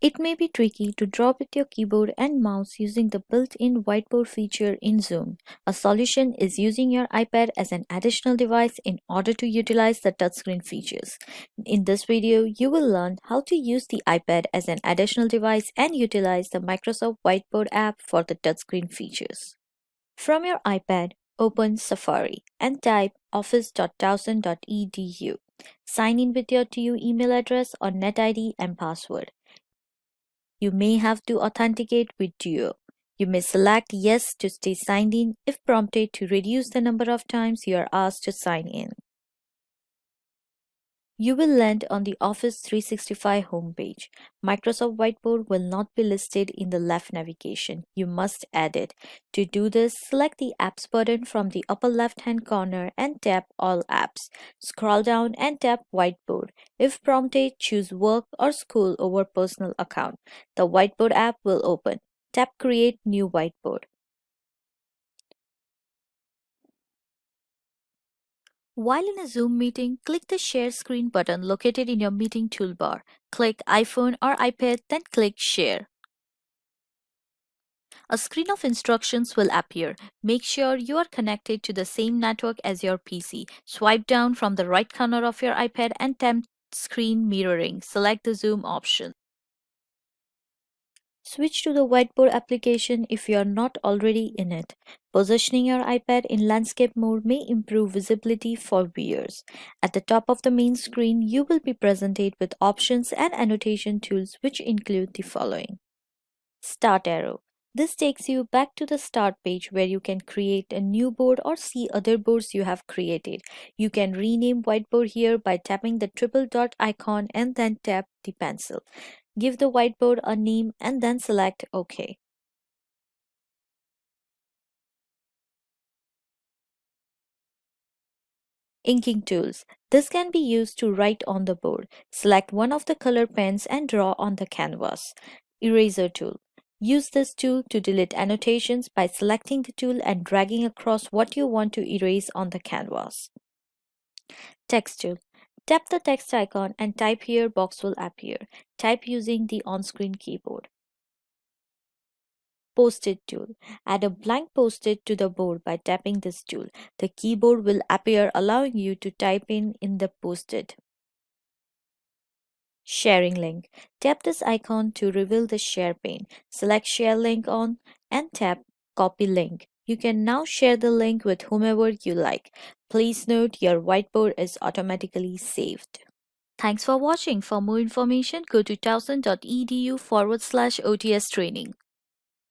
It may be tricky to draw with your keyboard and mouse using the built-in whiteboard feature in Zoom. A solution is using your iPad as an additional device in order to utilize the touchscreen features. In this video, you will learn how to use the iPad as an additional device and utilize the Microsoft Whiteboard app for the touchscreen features. From your iPad, open Safari and type office.towson.edu. Sign in with your TU email address or NetID and password. You may have to authenticate with Duo. You may select Yes to stay signed in if prompted to reduce the number of times you are asked to sign in. You will land on the Office 365 homepage. Microsoft Whiteboard will not be listed in the left navigation. You must add it. To do this, select the Apps button from the upper left-hand corner and tap All Apps. Scroll down and tap Whiteboard. If prompted, choose Work or School over Personal account. The Whiteboard app will open. Tap Create New Whiteboard. While in a Zoom meeting, click the Share Screen button located in your meeting toolbar. Click iPhone or iPad, then click Share. A screen of instructions will appear. Make sure you are connected to the same network as your PC. Swipe down from the right corner of your iPad and tap Screen Mirroring. Select the Zoom option. Switch to the whiteboard application if you are not already in it. Positioning your iPad in landscape mode may improve visibility for viewers. At the top of the main screen, you will be presented with options and annotation tools which include the following. Start arrow. This takes you back to the start page where you can create a new board or see other boards you have created. You can rename whiteboard here by tapping the triple dot icon and then tap the pencil. Give the whiteboard a name and then select OK. Inking tools. This can be used to write on the board. Select one of the color pens and draw on the canvas. Eraser tool. Use this tool to delete annotations by selecting the tool and dragging across what you want to erase on the canvas. Text tool. Tap the text icon and type here box will appear. Type using the on-screen keyboard. Post-it tool. Add a blank post-it to the board by tapping this tool. The keyboard will appear allowing you to type in in the post-it. Sharing link. Tap this icon to reveal the share pane. Select share link on and tap copy link. You can now share the link with whomever you like. Please note your whiteboard is automatically saved. Thanks for watching. For more information, go to towson.edu forward slash OTS training.